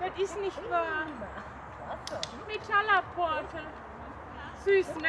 Das ist nicht wahr. Mit Schalaporte. Süß, ne?